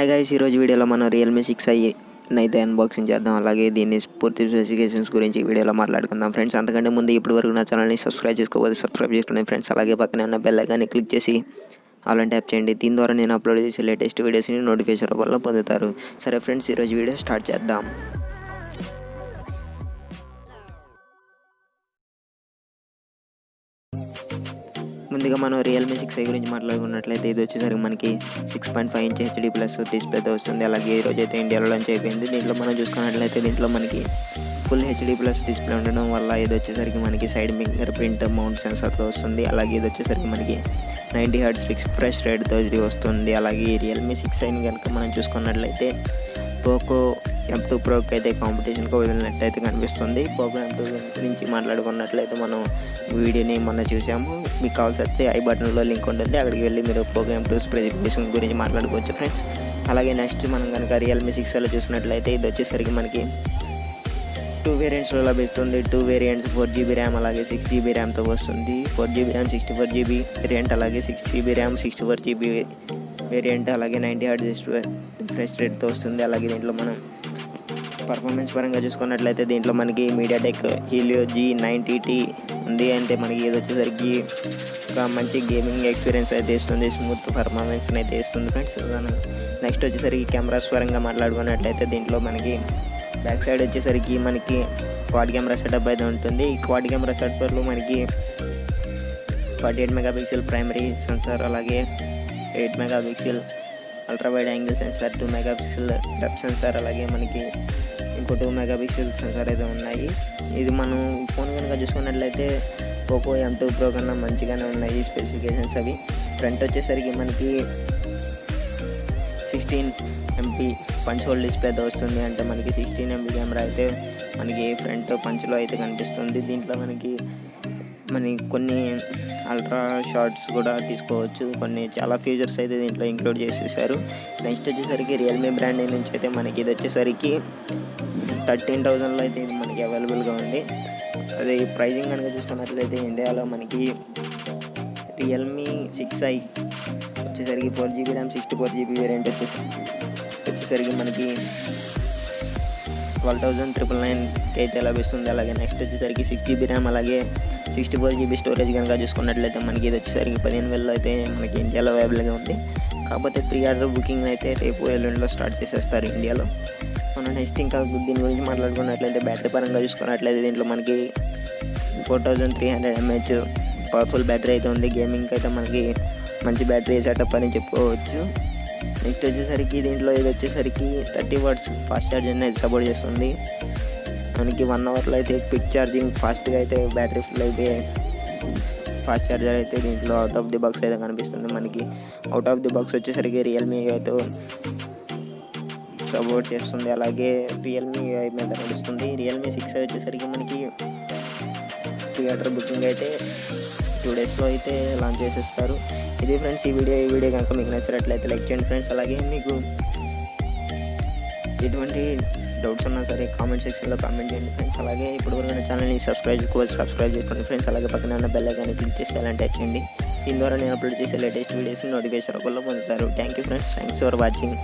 Hi guys ఈరోజు వీడియోలో మనం రియల్మీ సిక్స్ ఐ అయితే అన్బాక్సింగ్ చేద్దాం. అలాగే దీన్ని పూర్తి స్పెసిఫికేషన్స్ గురించి వీడియోలో మాట్లాడుకుందాం. ఫ్రెండ్స్ అంతకంటే ముందు ఇప్పటి వరకు నా ఛానల్ని సబ్స్క్రైబ్ చేసుకోవాలి సబ్స్క్రైబ్ చేసుకోండి ఫ్రెండ్స్ అలాగే పక్కనే ఉన్న బెల్ ఐకాన్ని క్లిక్ చేసి అలా ట్యాప్ చేయండి. దీని ద్వారా నేను అప్లోడ్ చేసే లేటెస్ట్ వీడియోస్ని నోటిఫికేషన్ రూపంలో పొందుతారు. సరే ఫ్రెండ్స్ ఈరోజు వీడియో స్టార్ట్ చేద్దాం. ముందుగా మనం రియల్మీ సిక్స్ ఐ గురించి మాట్లాడుకున్నట్లయితే ఇది వచ్చేసరికి మనకి six point five inch HD plus డిస్ప్లేతో వస్తుంది. అలాగే ఈ రోజు అయితే ఇండియాలో లాంచ్ అయిపోయింది. దీంట్లో మనం చూసుకున్నట్లయితే దీంట్లో మనకి ఫుల్ హెచ్డీ ప్లస్ డిస్ప్లే ఉండడం వల్ల ఇది వచ్చేసరికి మనకి సైడ్ ఫింగర్ ప్రింట్ మౌంట్ సెన్సర్తో వస్తుంది. అలాగే ఇది వచ్చేసరికి మనకి నైంటీ హర్ట్స్ ఫిక్స్ ఫ్రెష్ రేట్తో ఇది వస్తుంది. అలాగే రియల్మీ సిక్స్ ఐని కనుక మనం చూసుకున్నట్లయితే పోకో ఎం టూ ప్రోకి అయితే కాంపిటీషన్కి వదిలినట్టయితే కనిపిస్తుంది. పోకో ఎం టూ గురించి మాట్లాడుకున్నట్లయితే మనం వీడియోని మొన్న చూసాము. మీకు కావాల్సి వస్తే ఐ బటన్లో లింక్ ఉంటుంది. అక్కడికి వెళ్ళి మీరు పోకో ఎం టూ స్పెసిఫికేషన్ గురించి మాట్లాడుకోవచ్చు ఫ్రెండ్స్. అలాగే నెక్స్ట్ మనం కనుక రియల్మీ సిక్స్లో చూసినట్లయితే ఇది వచ్చేసరికి మనకి టూ వేరియంట్స్లో లభిస్తుంది. Two variants four GB RAM అలాగే సిక్స్ జీబీ ర్యామ్తో వస్తుంది. Four GB RAM sixty four GB variant అలాగే six GB RAM sixty four GB variant అలాగే నైంటీ హార్డ్ రిఫ్రెష్ రేట్తో వస్తుంది. అలాగే దీంట్లో మనం పర్ఫార్మెన్స్ పరంగా చూసుకున్నట్లయితే దీంట్లో మనకి MediaTek Helio G ninety T ఉంది. అంటే మనకి ఇది వచ్చేసరికి ఒక మంచి గేమింగ్ ఎక్స్పీరియన్స్ అయితే ఇస్తుంది. స్మూత్ పర్ఫార్మెన్స్ అయితే ఇస్తుంది ఫ్రెండ్స్ నెక్స్ట్ వచ్చేసరికి కెమెరాస్ పరంగా మాట్లాడుకున్నట్లయితే దీంట్లో మనకి బ్యాక్ సైడ్ వచ్చేసరికి మనకి క్వాడ్ కెమెరా సెటప్ అయితే ఉంటుంది. ఈ క్వాడ్ కెమెరా సెటప్లో మనకి forty eight megapixel primary sensor అలాగే eight megapixel ultra wide angle sensor two megapixel depth sensor అలాగే మనకి ఇంకో టూ మెగా పిక్సెల్ సెన్సార్ అయితే ఉన్నాయి. ఇది మనం ఫోన్ కనుక చూసుకున్నట్లయితే పోకో ఎం టూ ప్రో కన్నా మంచిగానే ఉన్నాయి స్పెసిఫికేషన్స్ అవి. ఫ్రంట్ వచ్చేసరికి మనకి సిక్స్టీన్ ఎంపీ పంచ్ హోల్ డిస్ప్లేతో వస్తుంది. అంటే మనకి సిక్స్టీన్ ఎంపీ కెమెరా అయితే మనకి ఫ్రంట్ పంచ్లో అయితే కనిపిస్తుంది. దీంట్లో మనకి మరి కొన్ని అల్ట్రా షార్ట్స్ కూడా తీసుకోవచ్చు. కొన్ని చాలా ఫీచర్స్ అయితే దీంట్లో ఇంక్లూడ్ చేసేసారు. నెక్స్ట్ వచ్చేసరికి రియల్మీ బ్రాండ్ నుంచి అయితే మనకి ఇది వచ్చేసరికి థర్టీన్ థౌజండ్లో అయితే ఇది మనకి అవైలబుల్గా ఉంది. అదే ప్రైజింగ్ కనుక చూసుకున్నట్లయితే ఇండియాలో మనకి రియల్మీ సిక్స్ ఐ వచ్చేసరికి four GB RAM sixty four GB variant వచ్చేసరికి వచ్చేసరికి మనకి ట్వెల్వ్ థౌజండ్ ట్రిపుల్ నైన్కి అయితే లభిస్తుంది? అలాగే నెక్స్ట్ వచ్చేసరికి సిక్స్ జీబీ ర్యామ్ అలాగే సిక్స్టీ ఫోర్ జీబీ స్టోరేజ్ కనుక చూసుకున్నట్లయితే మనకి ఇది వచ్చేసరికి పదిహేను వేలలో అయితే మనకి ఇండియాలో అవైలబుల్గా ఉంది. కాకపోతే ప్రీ ఆర్డర్ బుకింగ్ అయితే రేపు ఎల్లుండిలో స్టార్ట్ చేసేస్తారు ఇండియాలో. మనం నెక్స్ట్ ఇంకా దీని గురించి మాట్లాడుకున్నట్లయితే బ్యాటరీ పరంగా చూసుకున్నట్లయితే దీంట్లో మనకి four thousand three hundred MH powerful battery అయితే ఉంది. గేమింగ్కి అయితే మనకి మంచి బ్యాటరీ సెటప్ అని చెప్పుకోవచ్చు. నెక్స్ట్ వచ్చేసరికి దీంట్లో ఇది వచ్చేసరికి థర్టీ వాట్స్ ఫాస్ట్ ఛార్జింగ్ అయితే సపోర్ట్ చేస్తుంది. మనకి వన్ అవర్లో అయితే క్విక్ ఛార్జింగ్ ఫాస్ట్గా అయితే బ్యాటరీ ఫుల్ అయితే ఫాస్ట్ ఛార్జర్ అయితే దీంట్లో అవుట్ ఆఫ్ ది బాక్స్ అయితే కనిపిస్తుంది మనకి. అవుట్ ఆఫ్ ది బాక్స్ వచ్చేసరికి రియల్మీ అయితే సపోర్ట్ చేస్తుంది. అలాగే రియల్మీ మీద నడుస్తుంది. రియల్మీ సిక్స్ వచ్చేసరికి మనకి థియేటర్ బుకింగ్ అయితే టూ డేస్లో అయితే లాంచ్ చేసేస్తారు. ఇది ఫ్రెండ్స్ ఈ వీడియో ఈ వీడియో కనుక మీకు నచ్చినట్లయితే లైక్ చేయండి ఫ్రెండ్స్ అలాగే మీకు ఎటువంటి డౌట్స్ ఉన్నా సరే కామెంట్ సెక్షన్లో కామెంట్ చేయండి ఫ్రెండ్స్ అలాగే ఇప్పుడు వరకు నా ఛానల్ని సబ్స్క్రైబ్ చేసుకోవాలి సబ్స్క్రైబ్ చేసుకోండి ఫ్రెండ్స్ అలాగే పక్కన ఉన్న బెల్ ఐకాన్ని క్లిక్ చేసి అలాంటి చేయండి. దీని ద్వారా నేను అప్లోడ్ చేసే లేటెస్ట్ వీడియోస్ నోటిఫికేషన్ రూపంలో పొందుతారు. Thank you friends thanks for watching